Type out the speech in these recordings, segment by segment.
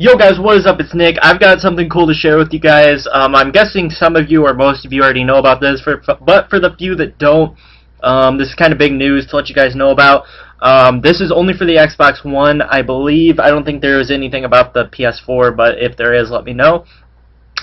Yo guys, what is up? It's Nick. I've got something cool to share with you guys. Um, I'm guessing some of you or most of you already know about this, for, but for the few that don't, um, this is kind of big news to let you guys know about. Um, this is only for the Xbox One, I believe. I don't think there is anything about the PS4, but if there is, let me know.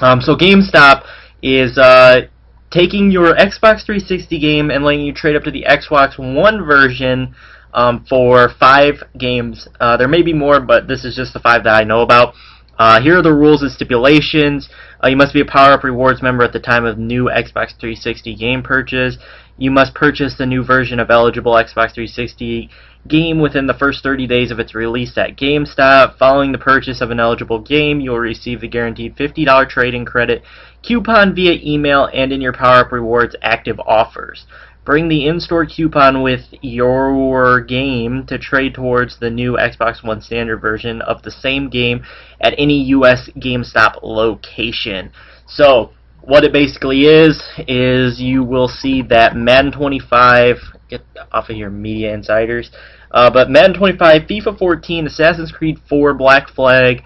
Um, so GameStop is uh, taking your Xbox 360 game and letting you trade up to the Xbox One version um, for five games. Uh, there may be more, but this is just the five that I know about. Uh, here are the rules and stipulations. Uh, you must be a Power Up Rewards member at the time of new Xbox 360 game purchase. You must purchase the new version of eligible Xbox 360 game within the first 30 days of its release at GameStop. Following the purchase of an eligible game, you will receive the guaranteed $50 trading credit coupon via email and in your Power Up Rewards active offers. Bring the in-store coupon with your game to trade towards the new Xbox One standard version of the same game at any US GameStop location. So, what it basically is, is you will see that Madden 25, get off of your media insiders, uh, but Madden 25, FIFA 14, Assassin's Creed 4, Black Flag,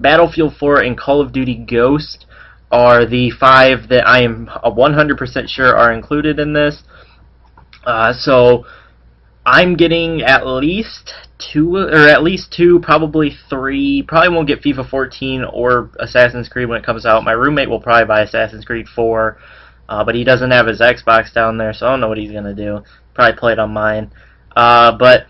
Battlefield 4, and Call of Duty Ghost are the five that I am 100% sure are included in this. Uh, so I'm getting at least two, or at least two, probably three. Probably won't get FIFA 14 or Assassin's Creed when it comes out. My roommate will probably buy Assassin's Creed 4, uh, but he doesn't have his Xbox down there, so I don't know what he's gonna do. Probably play it on mine. Uh, but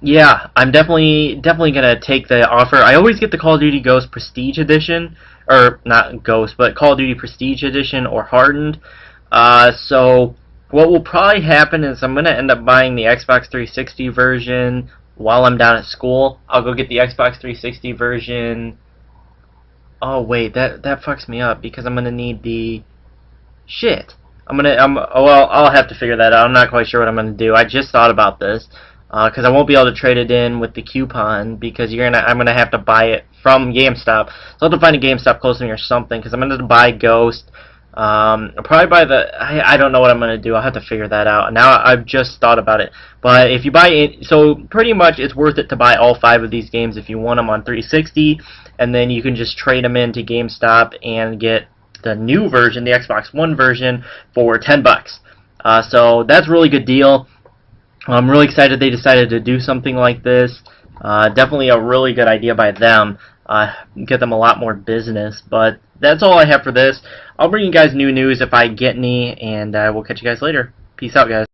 yeah, I'm definitely definitely gonna take the offer. I always get the Call of Duty Ghost Prestige Edition, or not Ghost, but Call of Duty Prestige Edition or Hardened. Uh, so what will probably happen is I'm going to end up buying the Xbox 360 version while I'm down at school. I'll go get the Xbox 360 version. Oh wait, that that fucks me up because I'm going to need the shit. I'm going to I'm oh, well, I'll have to figure that out. I'm not quite sure what I'm going to do. I just thought about this because uh, I won't be able to trade it in with the coupon because you're gonna I'm gonna have to buy it from GameStop. So I'll have to find a GameStop close to me or something because I'm gonna buy Ghost. Um, probably by the, I, I don't know what I'm going to do. I'll have to figure that out. Now I've just thought about it. But if you buy it, so pretty much it's worth it to buy all five of these games if you want them on 360. And then you can just trade them into GameStop and get the new version, the Xbox One version, for 10 bucks. Uh, so that's a really good deal. I'm really excited they decided to do something like this. Uh, definitely a really good idea by them. Uh, get them a lot more business. But that's all I have for this. I'll bring you guys new news if I get any, and uh, we'll catch you guys later. Peace out, guys.